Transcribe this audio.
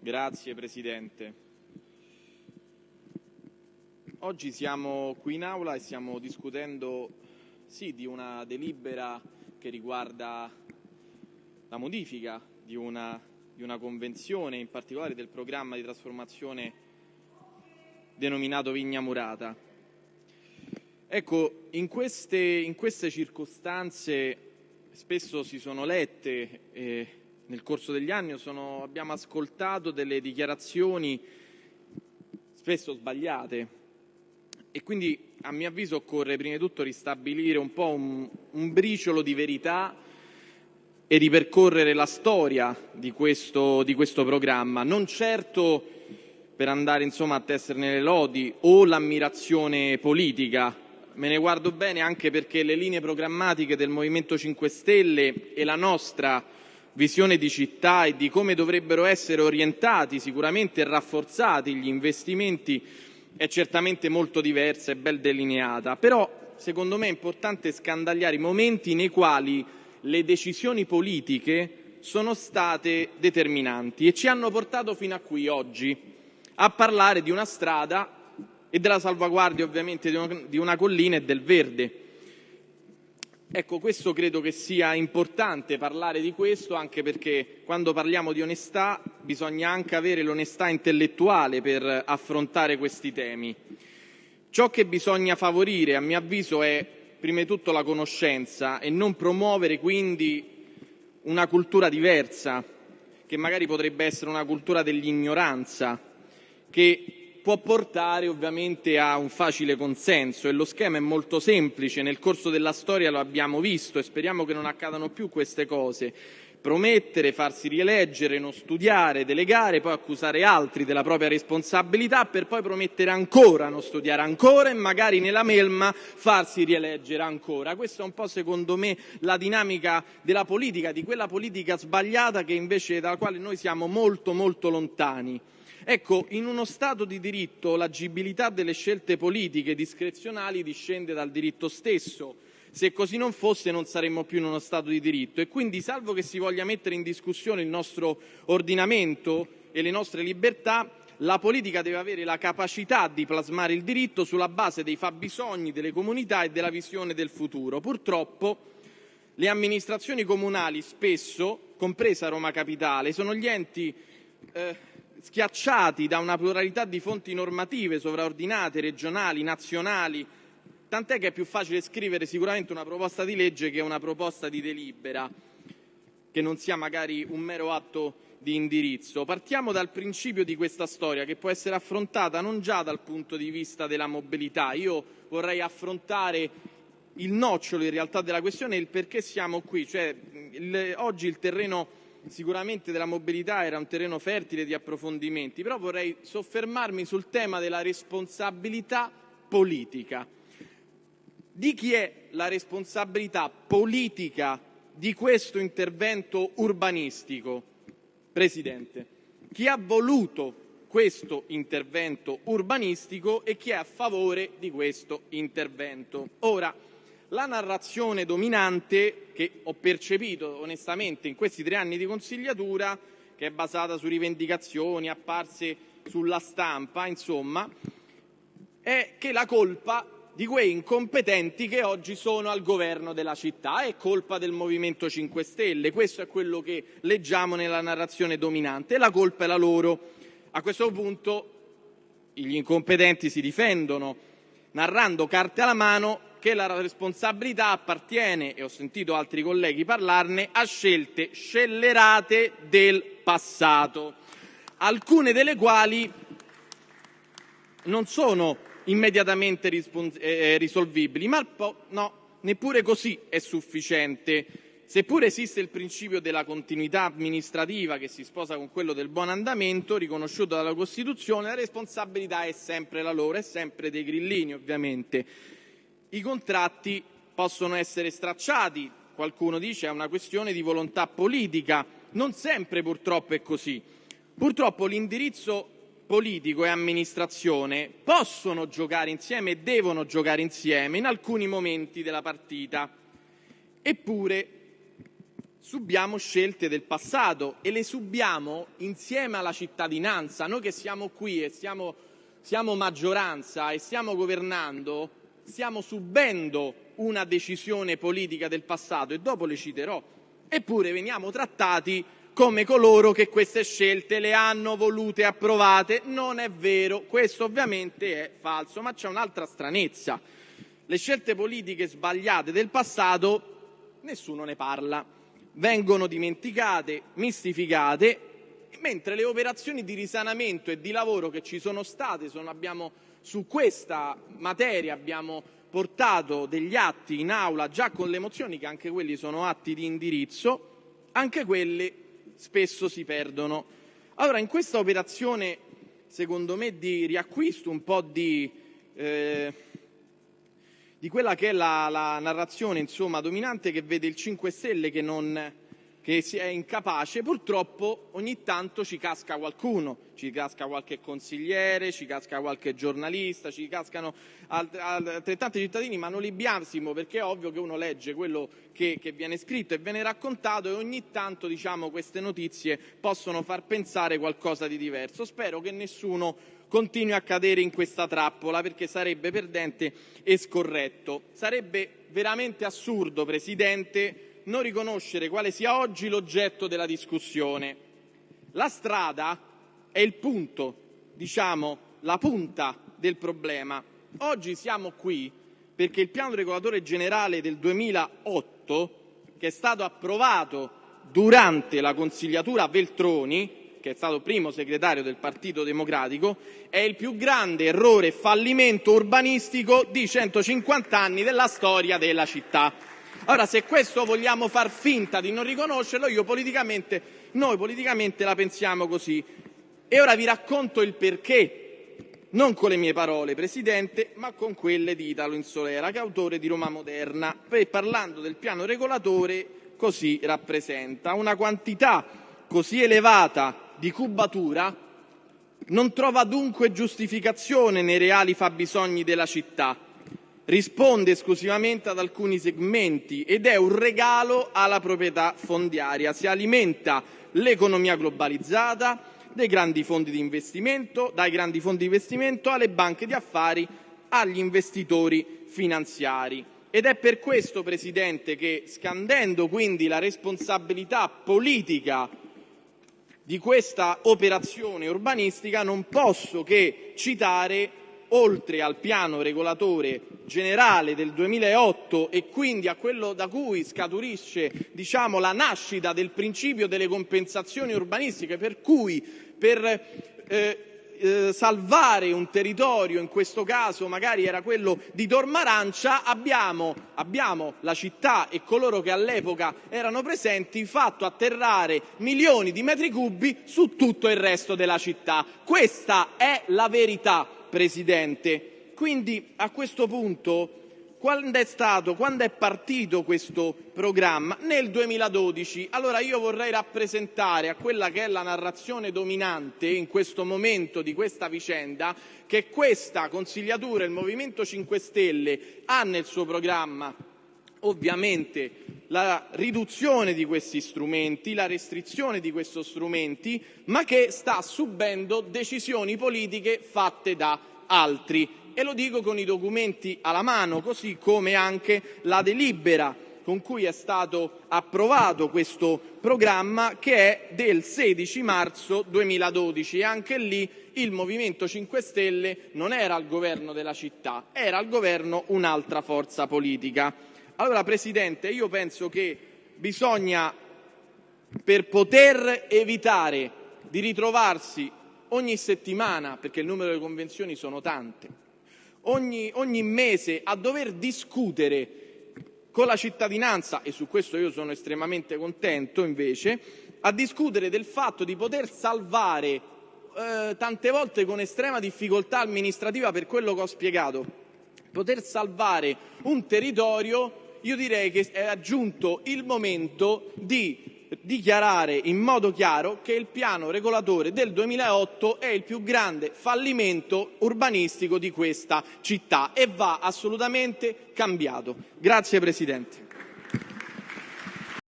Grazie Presidente. Oggi siamo qui in Aula e stiamo discutendo sì, di una delibera che riguarda la modifica di una, di una convenzione, in particolare del programma di trasformazione denominato Vigna Murata. Ecco, in queste, in queste circostanze spesso si sono lette eh, nel corso degli anni sono, abbiamo ascoltato delle dichiarazioni spesso sbagliate e quindi a mio avviso occorre prima di tutto ristabilire un po' un, un briciolo di verità e ripercorrere la storia di questo, di questo programma, non certo per andare insomma, a tesserne le lodi o l'ammirazione politica. Me ne guardo bene anche perché le linee programmatiche del Movimento 5 Stelle e la nostra visione di città e di come dovrebbero essere orientati sicuramente rafforzati gli investimenti è certamente molto diversa e ben delineata, però secondo me è importante scandagliare i momenti nei quali le decisioni politiche sono state determinanti e ci hanno portato fino a qui oggi a parlare di una strada e della salvaguardia ovviamente di una collina e del verde. Ecco, questo credo che sia importante parlare di questo, anche perché quando parliamo di onestà bisogna anche avere l'onestà intellettuale per affrontare questi temi. Ciò che bisogna favorire, a mio avviso, è prima di tutto la conoscenza e non promuovere quindi una cultura diversa, che magari potrebbe essere una cultura dell'ignoranza, che può portare ovviamente a un facile consenso e lo schema è molto semplice, nel corso della storia lo abbiamo visto e speriamo che non accadano più queste cose. Promettere, farsi rieleggere, non studiare, delegare, poi accusare altri della propria responsabilità per poi promettere ancora, non studiare ancora e magari nella melma farsi rieleggere ancora. Questa è un po' secondo me la dinamica della politica, di quella politica sbagliata che invece dalla quale noi siamo molto molto lontani. Ecco, in uno Stato di diritto l'agibilità delle scelte politiche discrezionali discende dal diritto stesso. Se così non fosse non saremmo più in uno Stato di diritto e quindi, salvo che si voglia mettere in discussione il nostro ordinamento e le nostre libertà, la politica deve avere la capacità di plasmare il diritto sulla base dei fabbisogni delle comunità e della visione del futuro. Purtroppo le amministrazioni comunali spesso, compresa Roma Capitale, sono gli enti eh, schiacciati da una pluralità di fonti normative sovraordinate, regionali, nazionali, tant'è che è più facile scrivere sicuramente una proposta di legge che una proposta di delibera, che non sia magari un mero atto di indirizzo. Partiamo dal principio di questa storia che può essere affrontata non già dal punto di vista della mobilità. Io vorrei affrontare il nocciolo in realtà della questione e il perché siamo qui. Cioè, il, oggi il terreno sicuramente della mobilità era un terreno fertile di approfondimenti, però vorrei soffermarmi sul tema della responsabilità politica. Di chi è la responsabilità politica di questo intervento urbanistico? Presidente, chi ha voluto questo intervento urbanistico e chi è a favore di questo intervento. Ora, la narrazione dominante che ho percepito onestamente in questi tre anni di consigliatura, che è basata su rivendicazioni apparse sulla stampa, insomma, è che la colpa di quei incompetenti che oggi sono al governo della città è colpa del Movimento 5 Stelle. Questo è quello che leggiamo nella narrazione dominante la colpa è la loro. A questo punto gli incompetenti si difendono narrando carte alla mano che la responsabilità appartiene, e ho sentito altri colleghi parlarne, a scelte scellerate del passato, alcune delle quali non sono immediatamente eh, eh, risolvibili, ma no, neppure così è sufficiente. Seppure esiste il principio della continuità amministrativa che si sposa con quello del buon andamento riconosciuto dalla Costituzione, la responsabilità è sempre la loro, è sempre dei grillini ovviamente i contratti possono essere stracciati, qualcuno dice è una questione di volontà politica, non sempre purtroppo è così. Purtroppo l'indirizzo politico e amministrazione possono giocare insieme e devono giocare insieme in alcuni momenti della partita. Eppure subiamo scelte del passato e le subiamo insieme alla cittadinanza. Noi che siamo qui e siamo, siamo maggioranza e stiamo governando, stiamo subendo una decisione politica del passato e dopo le citerò. Eppure veniamo trattati come coloro che queste scelte le hanno volute approvate. Non è vero, questo ovviamente è falso, ma c'è un'altra stranezza. Le scelte politiche sbagliate del passato nessuno ne parla vengono dimenticate, mistificate, mentre le operazioni di risanamento e di lavoro che ci sono state, sono, abbiamo, su questa materia abbiamo portato degli atti in aula già con le mozioni, che anche quelli sono atti di indirizzo, anche quelle spesso si perdono. Allora, in questa operazione, secondo me, di riacquisto un po' di... Eh, di quella che è la, la narrazione insomma, dominante che vede il 5 Stelle che, non, che è incapace, purtroppo ogni tanto ci casca qualcuno, ci casca qualche consigliere, ci casca qualche giornalista, ci cascano altrettanti cittadini, ma non li biasimo perché è ovvio che uno legge quello che, che viene scritto e viene raccontato e ogni tanto diciamo, queste notizie possono far pensare qualcosa di diverso. Spero che nessuno continui a cadere in questa trappola perché sarebbe perdente e scorretto. Sarebbe veramente assurdo, Presidente, non riconoscere quale sia oggi l'oggetto della discussione. La strada è il punto, diciamo, la punta del problema. Oggi siamo qui perché il piano regolatore generale del 2008, che è stato approvato durante la consigliatura Veltroni, che è stato primo segretario del Partito Democratico, è il più grande errore e fallimento urbanistico di 150 anni della storia della città. Ora, se questo vogliamo far finta di non riconoscerlo, io politicamente, noi politicamente la pensiamo così. E ora vi racconto il perché, non con le mie parole, Presidente, ma con quelle di Italo Insolera, che è autore di Roma Moderna, e parlando del piano regolatore così rappresenta. Una quantità così elevata di cubatura non trova dunque giustificazione nei reali fabbisogni della città, risponde esclusivamente ad alcuni segmenti ed è un regalo alla proprietà fondiaria. Si alimenta l'economia globalizzata dei grandi fondi di investimento, dai grandi fondi di investimento alle banche di affari, agli investitori finanziari. Ed è per questo, Presidente, che scandendo quindi la responsabilità politica di questa operazione urbanistica non posso che citare, oltre al piano regolatore generale del 2008 e quindi a quello da cui scaturisce diciamo, la nascita del principio delle compensazioni urbanistiche, per cui per eh, eh, salvare un territorio, in questo caso magari era quello di Tormarancia, abbiamo, abbiamo, la città e coloro che all'epoca erano presenti fatto atterrare milioni di metri cubi su tutto il resto della città. Questa è la verità, Presidente. Quindi a questo punto quando è stato, quando è partito questo programma? Nel 2012. Allora io vorrei rappresentare a quella che è la narrazione dominante in questo momento di questa vicenda che questa consigliatura, il Movimento 5 Stelle, ha nel suo programma ovviamente la riduzione di questi strumenti, la restrizione di questi strumenti, ma che sta subendo decisioni politiche fatte da altri e lo dico con i documenti alla mano, così come anche la delibera con cui è stato approvato questo programma che è del 16 marzo 2012 e anche lì il Movimento 5 Stelle non era al governo della città, era al governo un'altra forza politica. Allora Presidente, io penso che bisogna, per poter evitare di ritrovarsi ogni settimana, perché il numero delle convenzioni sono tante, ogni, ogni mese a dover discutere con la cittadinanza, e su questo io sono estremamente contento invece, a discutere del fatto di poter salvare eh, tante volte con estrema difficoltà amministrativa per quello che ho spiegato, poter salvare un territorio, io direi che è giunto il momento di dichiarare in modo chiaro che il piano regolatore del 2008 è il più grande fallimento urbanistico di questa città e va assolutamente cambiato. Grazie Presidente.